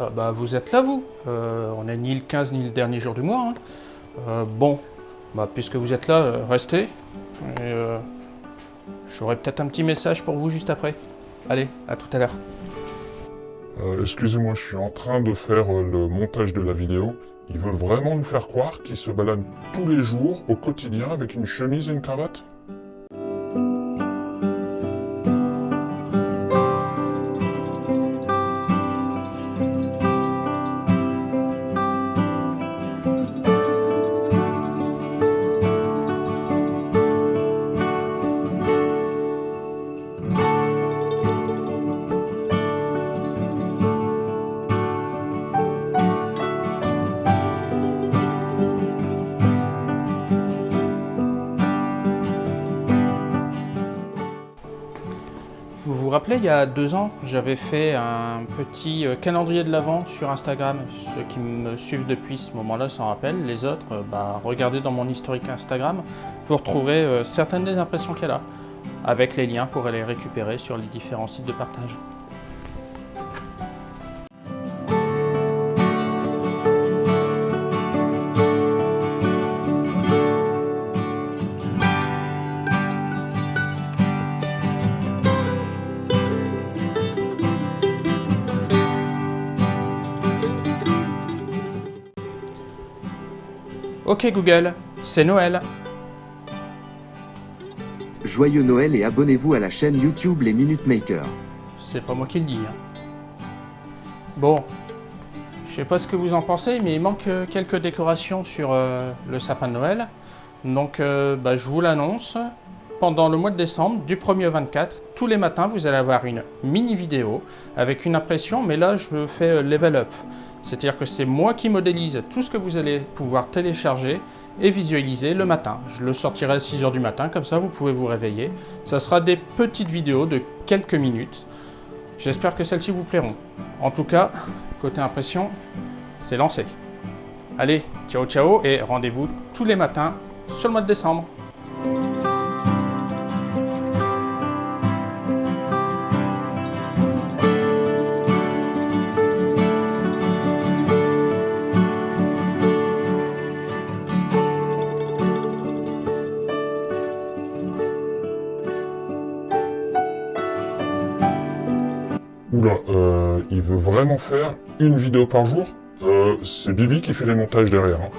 Ah, bah vous êtes là vous euh, On n'est ni le 15 ni le dernier jour du mois. hein. Euh, bon, bah puisque vous êtes là, euh, restez. J'aurai peut-être un petit message pour vous juste après. Allez, à tout à l'heure. Excusez-moi, je suis en train de faire le montage de la vidéo. Ils veulent vraiment nous faire croire qu'ils se baladent tous les jours, au quotidien, avec une chemise et une cravate? Vous vous rappelez, il y a deux ans, j'avais fait un petit euh, calendrier de l'Avent sur Instagram. Ceux qui me suivent depuis ce moment-là s'en rappellent. Les autres, euh, bah, regardez dans mon historique Instagram. Vous retrouverez euh, certaines des impressions qu'elle a, avec les liens pour les récupérer sur les différents sites de partage. Ok Google, c'est Noël. Joyeux Noël et abonnez-vous à la chaîne YouTube Les Minute Makers. C'est pas moi qui le dis. hein. Bon, je sais pas ce que vous en pensez, mais il manque euh, quelques décorations sur euh, le sapin de Noël. Donc, euh, bah, je vous l'annonce. Pendant le mois de décembre, du 1er au 24, tous les matins, vous allez avoir une mini vidéo avec une impression, mais là, je fais euh, level up. C'est-à-dire que c'est moi qui modélise tout ce que vous allez pouvoir télécharger et visualiser le matin. Je le sortirai à 6h du matin, comme ça vous pouvez vous réveiller. Ça sera des petites vidéos de quelques minutes. J'espère que celles-ci vous plairont. En tout cas, côté impression, c'est lancé. Allez, ciao ciao et rendez-vous tous les matins sur le mois de décembre. Oula, euh, il veut vraiment faire une vidéo par jour Euh, C'est Bibi qui fait les montages derrière. hein.